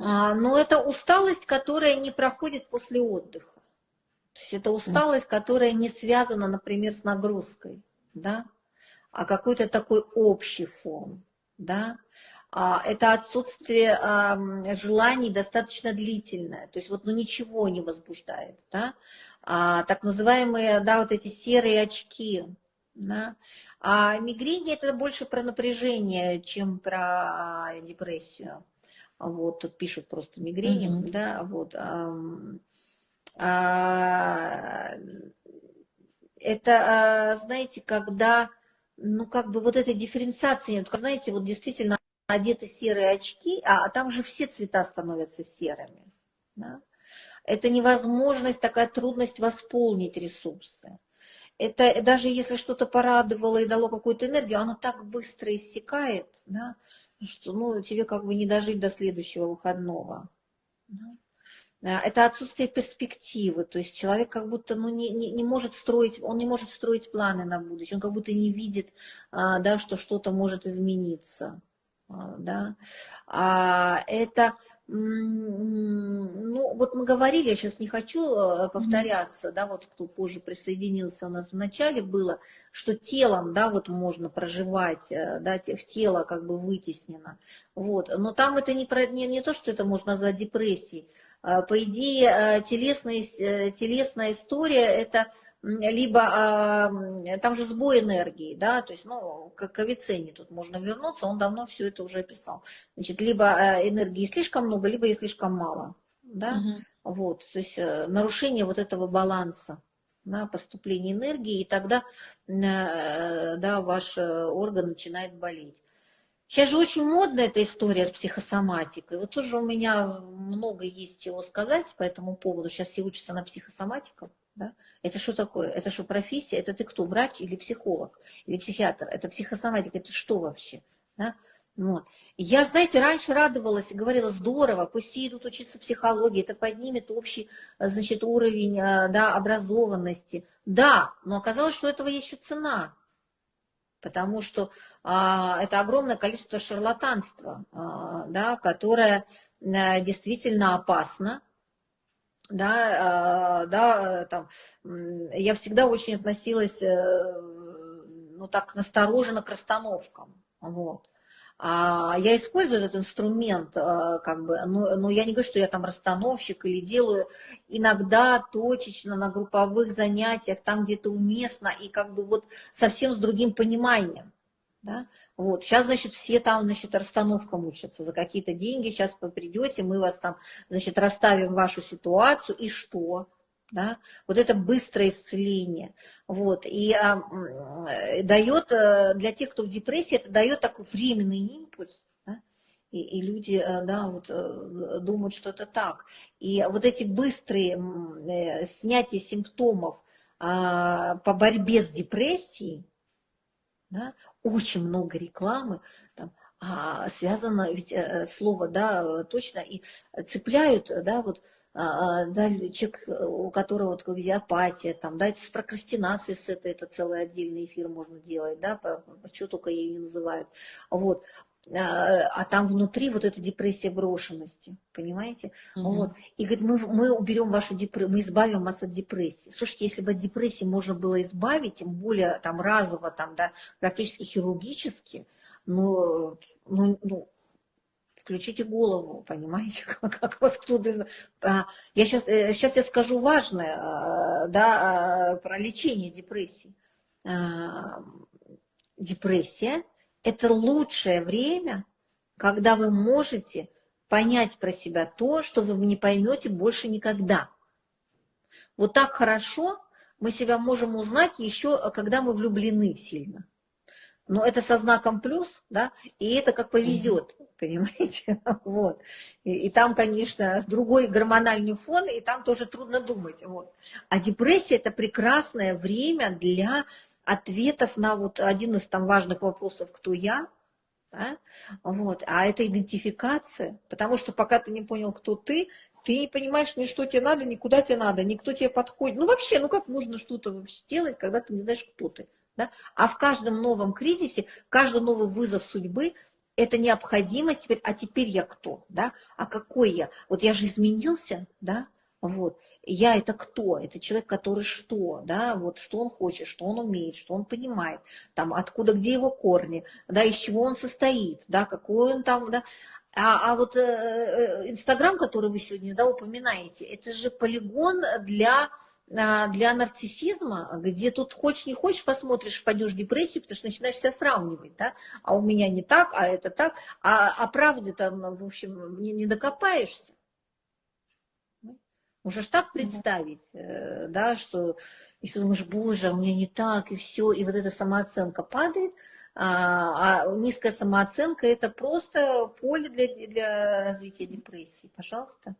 А, но это усталость, которая не проходит после отдыха. То есть это усталость, которая не связана, например, с нагрузкой, да, а какой-то такой общий фон, да. А, это отсутствие а, желаний достаточно длительное, то есть вот ну ничего не возбуждает, да. А, так называемые, да, вот эти серые очки, да. А мигрень это больше про напряжение, чем про депрессию. Вот, тут пишут просто мигрень, mm-hmm. да, вот. А, это, а, знаете, когда, ну, как бы вот этой дифференциации нет. Знаете, вот действительно одеты серые очки, а, а там же все цвета становятся серыми. Да? Это невозможность, такая трудность восполнить ресурсы. Это даже если что-то порадовало и дало какую-то энергию, оно так быстро иссякает, да, что ну, тебе как бы не дожить до следующего выходного. Да? Э, это отсутствие перспективы, то есть человек как будто ну, не, не, не может строить, он не может строить планы на будущее, он как будто не видит, а, да, что что-то может измениться. А, да. А это, вот мы говорили, я сейчас не хочу э, повторяться, да, вот кто позже присоединился у нас в начале было, что телом, да, вот можно проживать, э, да, в тело как бы вытеснено, вот, но там это не, про, не, не то, что это можно назвать депрессией, а, по идее, а, телесная, э, телесная история – это либо а, там же сбой энергии, да, то есть, ну, как к Авиценне тут можно вернуться, он давно все это уже описал. Значит, либо энергии слишком много, либо их слишком мало, да, угу. вот, то есть э, нарушение вот этого баланса на поступление энергии, и тогда, э, да, ваш орган начинает болеть. Сейчас же очень модна эта история с психосоматикой. Вот тоже у меня много есть чего сказать по этому поводу. Сейчас все учатся на психосоматиков. Да? Это что такое? Это что, профессия? Это ты кто, врач или психолог? Или психиатр? Это психосоматика, это что вообще? Да? Вот. Я, знаете, раньше радовалась и говорила, здорово, пусть идут учиться психологии, это поднимет общий, значит, уровень да, образованности. Да, но оказалось, что у этого есть еще цена потому что а, это огромное количество шарлатанства, а, да, которое а, действительно опасно. Да, а, да, там, я всегда очень относилась э, ну, так настороженно к расстановкам. Вот. А я использую этот инструмент, а, как бы, но, но я не говорю, что я там расстановщик или делаю иногда точечно на групповых занятиях, там где-то уместно, и как бы вот совсем с другим пониманием. Да? Вот. Сейчас, значит, все там, значит, расстановкам учатся за какие-то деньги. Сейчас вы придете, мы вас там, значит, расставим вашу ситуацию, и что? Да, вот это быстрое исцеление, вот, и а, дает э, для тех, кто в депрессии, это дает такой временный импульс, да, и, и люди, э, да, вот э, думают, что это так, и вот эти быстрые снятия симптомов а, по борьбе с депрессией, да, очень много рекламы, там, а, связано, ведь слово, да, точно, и цепляют, да, вот, да, человек, у которого вот апатия, там, да, это с прокрастинацией с этой, это целый отдельный эфир можно делать, да, что только ее не называют, вот, а, а там внутри вот эта депрессия брошенности, понимаете? Угу. Вот. И говорит, мы, мы уберем вашу депрессию, мы избавим вас от депрессии. Слушайте, если бы от депрессии можно было избавить, тем более там разово, там, да, практически хирургически, ну, ну, ну включите голову, понимаете, как, как вас кто-то... А, я сейчас, сейчас э, я скажу важное, а, да, а, про лечение депрессии. Депрессия – это лучшее время, когда вы можете понять про себя то, что вы не поймете больше никогда. Вот так хорошо мы себя можем узнать еще, когда мы влюблены сильно. Но это со знаком плюс, да, и это как повезет понимаете? Вот. И, и там, конечно, другой гормональный фон, и там тоже трудно думать. Вот. А депрессия – это прекрасное время для ответов на вот один из там важных вопросов «Кто я?», да? вот. а это идентификация, потому что пока ты не понял, кто ты, ты не понимаешь ни что тебе надо, ни куда тебе надо, никто тебе подходит. Ну вообще, ну как можно что-то вообще делать, когда ты не знаешь, кто ты? Да? А в каждом новом кризисе, каждый новый вызов судьбы – это необходимость теперь, а теперь я кто, да, а какой я? Вот я же изменился, да, вот. Я это кто? Это человек, который что, да, вот что он хочет, что он умеет, что он понимает, там, откуда, где его корни, да, из чего он состоит, да, какой он там, да. А, а вот э, э, Инстаграм, э, который вы сегодня, да, упоминаете, это же полигон для а, для нарциссизма, где тут хочешь не хочешь, посмотришь, впадешь в депрессию, потому что начинаешь себя сравнивать, да, а у меня не так, а это так, а, а правды там, в общем, не, не докопаешься. Можешь так представить, э, да, что и ты думаешь, боже, а у меня не так, и все, и вот эта самооценка падает, а низкая самооценка это просто поле для, для развития депрессии. Пожалуйста.